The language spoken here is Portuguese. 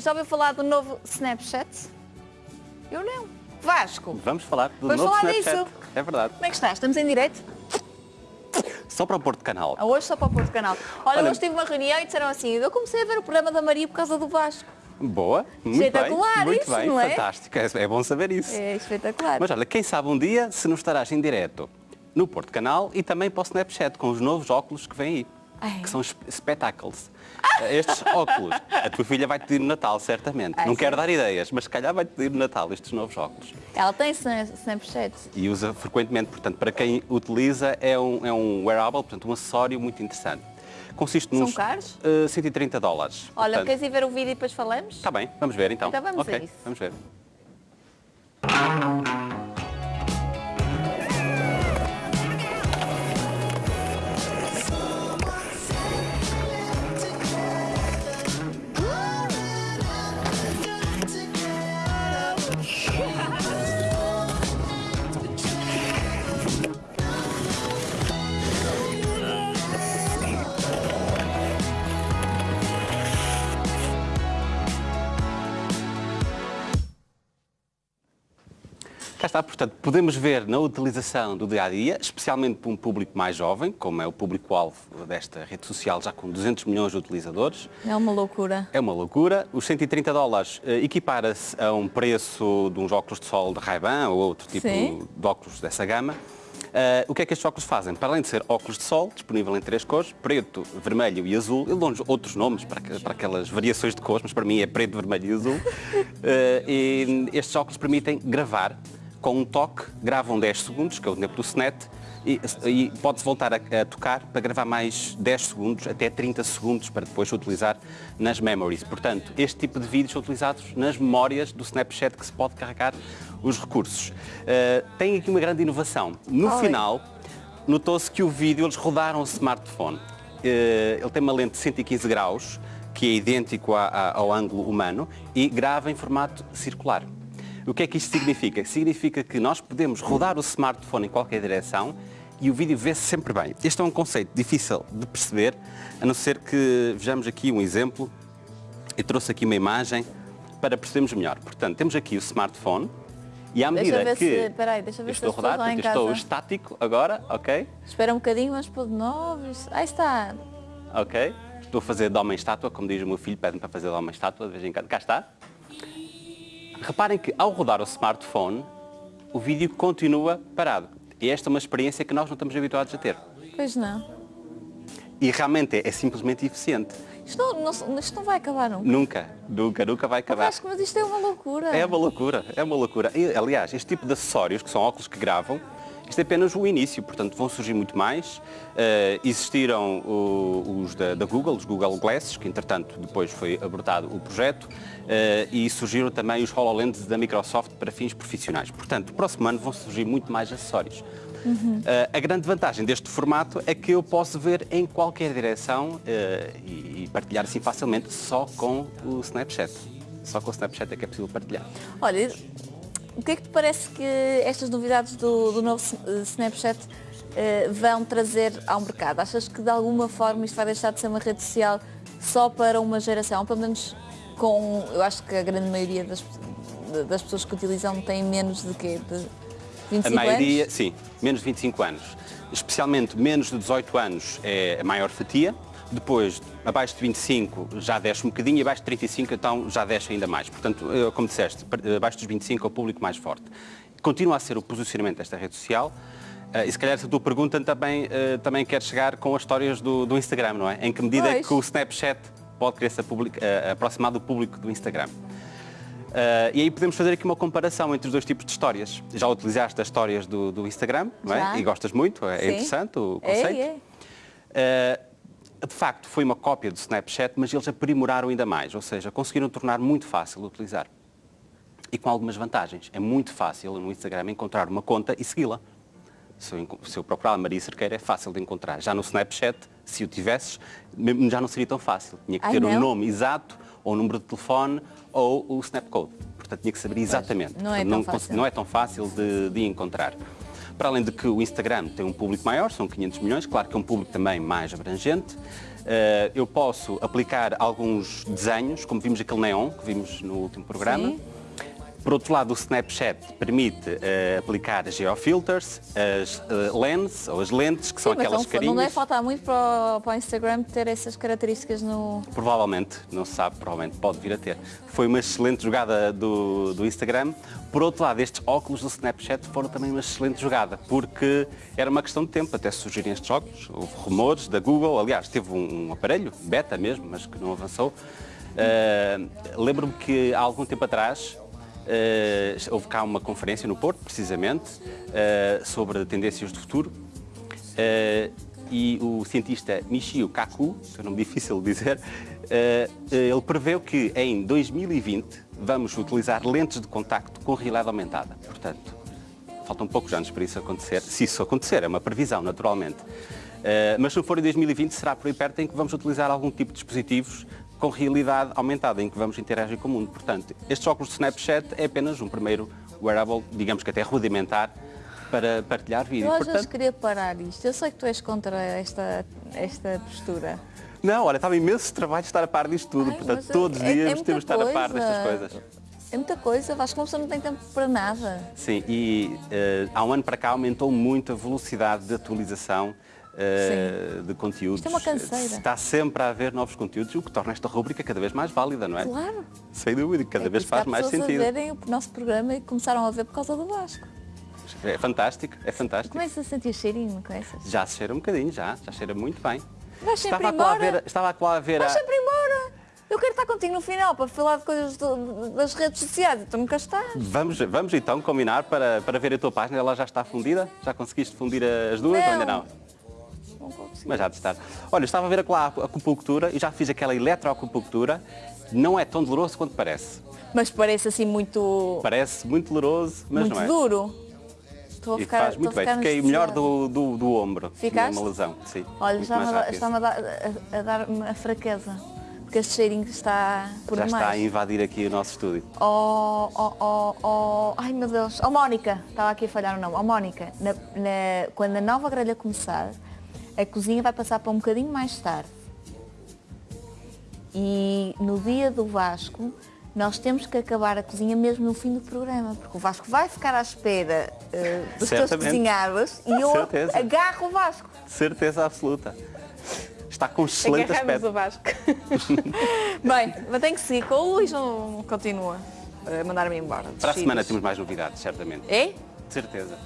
Já ouviu falar do novo Snapchat? Eu não. Vasco, Vamos falar do Vamos novo falar Snapchat. disso. É verdade. como é que estás? Estamos em direto? Só para o Porto Canal. Ah, Hoje só para o Porto Canal. Olha, Olha- hoje tive uma reunião e disseram assim, eu comecei a ver o programa da Maria por causa do Vasco. Boa, muito Espetacular bem. Muito isso, bem, não é? fantástico. É, é bom saber isso. É espetacular. Mas olha, quem sabe um dia se não estarás em direto no Porto Canal e também para o Snapchat com os novos óculos que vêm aí. Ai. Que são esp- spectacles. Estes óculos, a tua filha vai-te pedir no Natal, certamente. Ai, não sim. quero dar ideias, mas se calhar vai-te pedir no Natal estes novos óculos. Ela tem Sna- Snapchat. E usa frequentemente, portanto, para quem utiliza é um, é um wearable, portanto, um acessório muito interessante. Consiste São nos caros? eh, 130 dólares. Olha, Portanto, queres ir ver o vídeo e depois falamos? Está bem, vamos ver então. Então vamos a Ok, isso. Vamos ver. Cá está, portanto, podemos ver na utilização do dia a dia, especialmente para um público mais jovem, como é o público-alvo desta rede social, já com 200 milhões de utilizadores. É uma loucura. É uma loucura. Os 130 dólares eh, equipara-se a um preço de uns óculos de sol de Ray-Ban ou outro tipo Sim. de óculos dessa gama. Eh, o que é que estes óculos fazem? Para além de ser óculos de sol, disponível em três cores, preto, vermelho e azul, ele dão outros nomes para, para aquelas variações de cores, mas para mim é preto, vermelho e azul. Eh, e estes óculos permitem gravar com um toque, gravam 10 segundos, que é o tempo do SNET, e, e pode-se voltar a, a tocar para gravar mais 10 segundos, até 30 segundos, para depois utilizar nas memories. Portanto, este tipo de vídeos são utilizados nas memórias do Snapchat que se pode carregar os recursos. Uh, tem aqui uma grande inovação. No Oi. final, notou-se que o vídeo, eles rodaram o smartphone. Uh, ele tem uma lente de 115 graus, que é idêntico a- a- ao ângulo humano, e grava em formato circular. O que é que isto significa? Significa que nós podemos rodar o smartphone em qualquer direção e o vídeo vê-se sempre bem. Este é um conceito difícil de perceber, a não ser que vejamos aqui um exemplo. Eu trouxe aqui uma imagem para percebermos melhor. Portanto, temos aqui o smartphone e à Deixa medida ver que se- peraí, deixa ver se estou pessoas rodar, portanto, estou casa- estático agora, ok? Espera um bocadinho, vamos pôr de novo. Aí está. Ok? Estou a fazer de homem estátua, como diz o meu filho, pede-me para fazer de homem estátua de vez em quando. Cá está. Reparem que ao rodar o smartphone, o vídeo continua parado. E esta é uma experiência que nós não estamos habituados a ter. Pois não. E realmente é, é simplesmente eficiente. Isto não, não- isto não vai acabar nunca. Nunca, nunca, nunca vai acabar. Vasco, mas isto é uma loucura. É uma loucura, é uma loucura. E, aliás, este tipo de acessórios, que são óculos que gravam, isto é apenas o início, portanto vão surgir muito mais. Eh, existiram o- os da, da Google, os Google Glasses, que entretanto depois foi abortado o projeto, eh, e surgiram também os HoloLens da Microsoft para fins profissionais. Portanto, no próximo ano vão surgir muito mais acessórios. Eh, a grande vantagem deste formato é que eu posso ver em qualquer direção e, e partilhar assim facilmente só com o Snapchat. Só com o Snapchat é que é possível partilhar. Olha, o que é que te parece que estas novidades do, do novo eh, Snapchat eh, vão trazer ao mercado? Achas que de alguma forma isto vai deixar de ser uma rede social só para uma geração? Pelo menos com, eu acho que a grande maioria das, das pessoas que utilizam tem menos de quê? De 25 A maioria, anos? sim, menos de 25 anos. Especialmente menos de 18 anos é a maior fatia. Depois, abaixo de 25 já desce um bocadinho e abaixo de 35 então já desce ainda mais. Portanto, eh, como disseste, abaixo dos 25 é o público mais forte. Continua a ser o posicionamento desta rede social. Eh, e se calhar essa tua pergunta também, eh, também quer chegar com as histórias do, do Instagram, não é? Em que medida é Pois. que o Snapchat pode querer se aproximar do público do Instagram. Uh, e aí podemos fazer aqui uma comparação entre os dois tipos de histórias. Já utilizaste as histórias do, do Instagram, não é? Já. E gostas muito, é Sim. interessante o É, conceito. é. Uh, de facto, foi uma cópia do Snapchat, mas eles aprimoraram ainda mais, ou seja, conseguiram tornar muito fácil de utilizar. E com algumas vantagens. É muito fácil no Instagram encontrar uma conta e segui-la. Se eu, se eu procurar a Maria Cerqueira é fácil de encontrar. Já no Snapchat, se o tivesses, já não seria tão fácil. Tinha que ter o não? nome exato, ou o número de telefone, ou o Snapcode. Portanto, tinha que saber exatamente. não é Portanto, fácil. não é tão fácil de, de encontrar. Para além de que o Instagram tem um público maior, são 500 milhões, claro que é um público também mais abrangente. Eh, eu posso aplicar alguns desenhos, como vimos aquele neon que vimos no último programa. Sim. Por outro lado, o Snapchat permite eh, aplicar geofilters, as eh, lens, ou as lentes, que são Sim, mas aquelas não, não carinhas. deve faltar muito para o, para o Instagram ter essas características no... Provavelmente, não se sabe, provavelmente pode vir a ter. Foi uma excelente jogada do, do Instagram. Por outro lado, estes óculos do Snapchat foram também uma excelente jogada, porque era uma questão de tempo até surgirem estes óculos. Houve rumores da Google, aliás, teve um, um aparelho, beta mesmo, mas que não avançou. Uh, Lembro-me que há algum tempo atrás uh, houve cá uma conferência no Porto, precisamente, uh, sobre tendências do futuro. Uh, e o cientista Michio Kaku, que é um nome difícil de dizer, ele preveu que em 2020 vamos utilizar lentes de contacto com realidade aumentada. Portanto, faltam poucos anos para isso acontecer, se isso acontecer, é uma previsão, naturalmente. Mas se for em 2020, será por aí perto em que vamos utilizar algum tipo de dispositivos com realidade aumentada, em que vamos interagir com o mundo. Portanto, estes óculos de Snapchat é apenas um primeiro wearable, digamos que até rudimentar, para partilhar vídeo. Eu às vezes Portanto, queria parar isto. Eu sei que tu és contra esta, esta postura. não, olha, estava imenso trabalho estar a par disto tudo. Ai, Portanto, mas todos os é- é dias muita temos de estar a par destas coisas. É muita coisa, acho que uma pessoa não tem tempo para nada. Sim, e eh, há um ano para cá aumentou muito a velocidade de atualização eh, de conteúdos. Isto é uma canseira. Está sempre a haver novos conteúdos, o que torna esta rubrica cada vez mais válida, não é? Claro. Sem dúvida, cada É vez faz mais sentido. a verem o nosso programa e começaram a ver por causa do Vasco. É fantástico, é fantástico. Começas a sentir cheirinho com essas? Já se cheira um bocadinho, já, já cheira muito bem. Vais sempre estava, a ver, estava lá a ver Vais a- sempre embora! Eu quero estar contigo no final para falar de coisas do- das redes sociais tu nunca estás. Vamos, vamos então combinar para, para ver a tua página, ela já está fundida? Já conseguiste fundir as duas ou ainda não? Mas já de estar. Olha, estava a ver lá a acupuntura e já fiz aquela eletroacupuntura. Não é tão doloroso quanto parece. Mas parece assim muito, Parece muito doloroso, mas muito não é. duro. Estou a E ficar, faz estou muito bem. Fiquei melhor do, do, do ombro. Ficaste? Uma lesão, sim. Olha, Muito está-me a, dar- a, dar- a- a dar-me a fraqueza. Porque este cheirinho está por Já demais. está a invadir aqui o nosso estúdio. Oh, oh, oh, oh, ai meu Deus, oh Mónica, estava aqui a falhar o nome, oh Mónica, na- na- quando a nova grelha começar, a cozinha vai passar para um bocadinho mais tarde. E no dia do Vasco, nós temos que acabar a cozinha mesmo no fim do programa, porque o Vasco vai ficar à espera eh, dos teus Certamente. cozinhados e eu Certeza. agarro o Vasco. Certeza absoluta. Está com excelente Agarramos aspecto. o Vasco. Bem, mas tenho que seguir com o Luís, não continua a mandar-me embora. Para a semana temos mais novidades, certamente. É? De certeza.